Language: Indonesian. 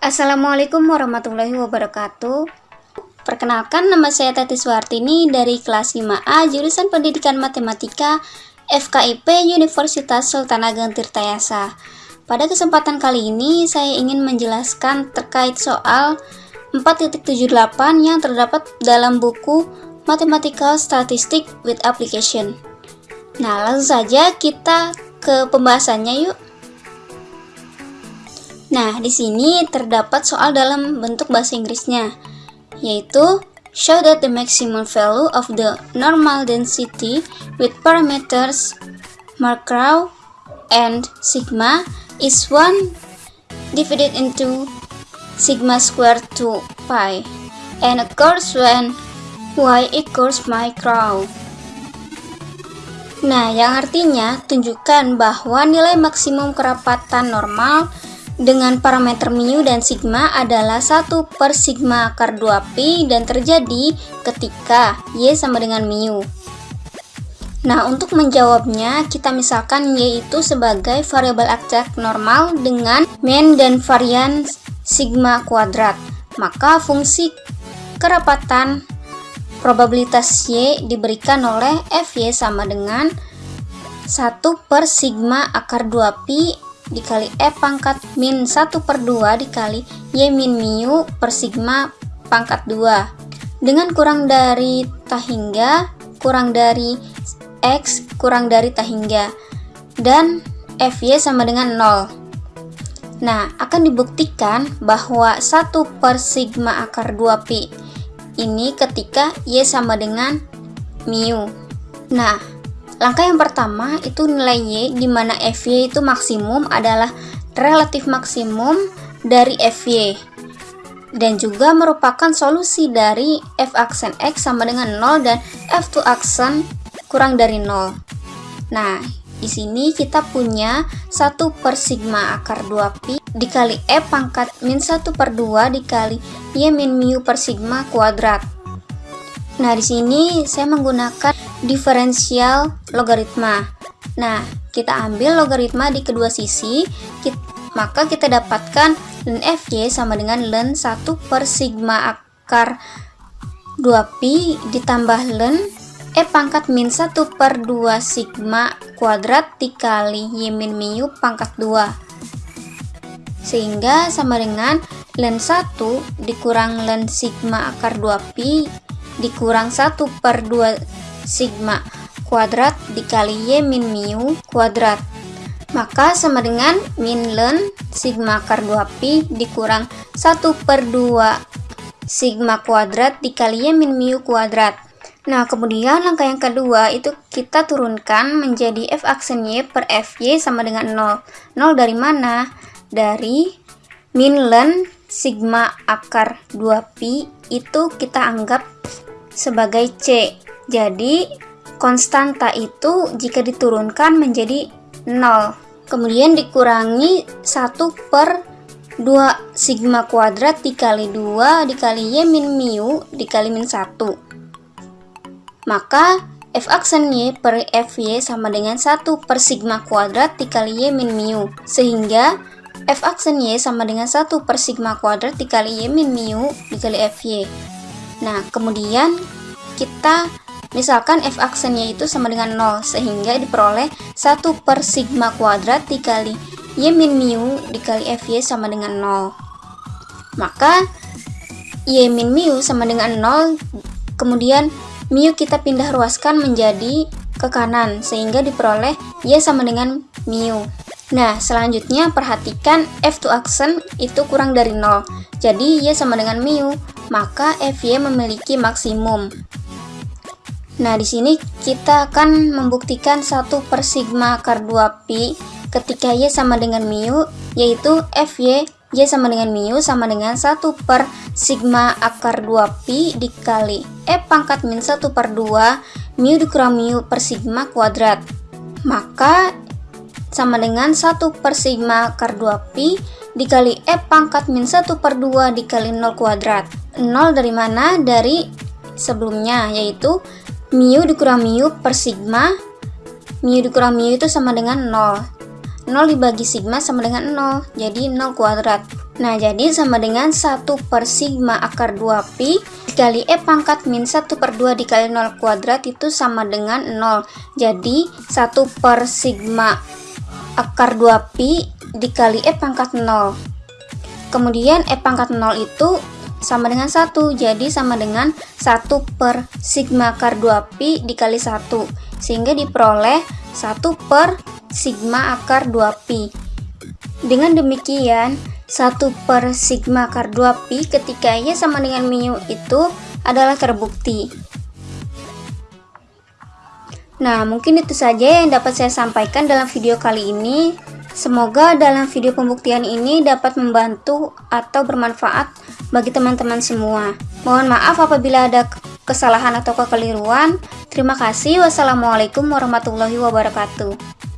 Assalamualaikum warahmatullahi wabarakatuh. Perkenalkan nama saya Tati Suhartini dari kelas 5A jurusan Pendidikan Matematika FKIP Universitas Sultan Ageng Tirtayasa. Pada kesempatan kali ini saya ingin menjelaskan terkait soal 4.78 yang terdapat dalam buku Mathematical Statistic with Application. Nah langsung saja kita ke pembahasannya yuk Nah, di sini terdapat soal dalam bentuk bahasa Inggrisnya, yaitu show that the maximum value of the normal density with parameters Markov and sigma is 1 divided into sigma squared to pi and occurs when y equals micro. Nah, yang artinya tunjukkan bahwa nilai maksimum kerapatan normal dengan parameter mu dan sigma adalah 1 per sigma akar 2pi dan terjadi ketika y sama dengan mu. Nah, untuk menjawabnya, kita misalkan y itu sebagai variabel akcak normal dengan mean dan varian sigma kuadrat. Maka fungsi kerapatan probabilitas y diberikan oleh fy sama dengan 1 per sigma akar 2pi dikali E pangkat min 1 per 2 dikali Y min mu per sigma pangkat 2 dengan kurang dari tak hingga kurang dari X kurang dari tak hingga dan Fy sama dengan 0 nah akan dibuktikan bahwa 1 per sigma akar 2pi ini ketika Y sama dengan mu nah Langkah yang pertama itu nilai Y di mana FY itu maksimum adalah relatif maksimum dari FY dan juga merupakan solusi dari F aksen X sama dengan 0 dan F2 aksen kurang dari 0. Nah, di sini kita punya 1 per sigma akar 2pi dikali E pangkat min 1 per 2 dikali Y min mu per sigma kuadrat. Nah, di sini saya menggunakan diferensial logaritma. Nah, kita ambil logaritma di kedua sisi, kita, maka kita dapatkan ln Fy sama dengan ln 1 per sigma akar 2pi ditambah ln E pangkat min 1 per 2 sigma kuadrat dikali Y min mu pangkat 2 sehingga sama dengan ln 1 dikurang ln sigma akar 2pi dikurang 1 per 2 sigma kuadrat dikali y min mu kuadrat. Maka sama dengan min ln sigma akar 2pi dikurang 1 per 2 sigma kuadrat dikali y min mu kuadrat. Nah kemudian langkah yang kedua itu kita turunkan menjadi f aksen y per fy sama dengan 0 0 dari mana? dari min ln sigma akar 2pi itu kita anggap sebagai c jadi, konstanta itu jika diturunkan menjadi 0. Kemudian dikurangi 1 per 2 sigma kuadrat dikali 2 dikali y min mu dikali min 1. Maka f aksen y per fy sama dengan 1 per sigma kuadrat dikali y min mu. Sehingga f aksen y sama dengan 1 per sigma kuadrat dikali y min mu dikali fy. Nah, kemudian kita Misalkan f aksennya itu sama dengan 0, sehingga diperoleh 1 per sigma kuadrat dikali y min mu dikali fy sama dengan 0. Maka y min mu sama dengan 0, kemudian mu kita pindah ruaskan menjadi ke kanan, sehingga diperoleh y sama dengan mu. Nah, selanjutnya perhatikan f2 aksen itu kurang dari 0. Jadi, y sama dengan mu, maka fy memiliki maksimum. Nah, di sini kita akan membuktikan 1 per sigma akar 2pi ketika Y sama dengan mu, yaitu Fy Y sama dengan mu sama dengan 1 per sigma akar 2pi dikali E pangkat min 1 per 2 mu dikurang mu per sigma kuadrat. Maka sama dengan 1 per sigma akar 2pi dikali E pangkat min 1 per 2 dikali 0 kuadrat. 0 dari mana? Dari sebelumnya, yaitu mu dikurang mu per sigma mu dikurang mu itu sama dengan 0 0 dibagi sigma sama dengan 0 jadi 0 kuadrat Nah, jadi sama dengan 1 per sigma akar 2pi dikali E pangkat min 1 per 2 dikali 0 kuadrat itu sama dengan 0. Jadi, 1 per sigma akar 2pi dikali E pangkat 0. Kemudian E pangkat 0 itu sama dengan 1, jadi sama dengan 1 per sigma akar 2pi dikali 1. Sehingga diperoleh 1 per sigma akar 2pi. Dengan demikian, 1 per sigma akar 2pi ketika Y sama dengan mu itu adalah terbukti. Nah, mungkin itu saja yang dapat saya sampaikan dalam video kali ini. Semoga dalam video pembuktian ini dapat membantu atau bermanfaat bagi teman-teman semua. Mohon maaf apabila ada kesalahan atau kekeliruan. Terima kasih. Wassalamualaikum warahmatullahi wabarakatuh.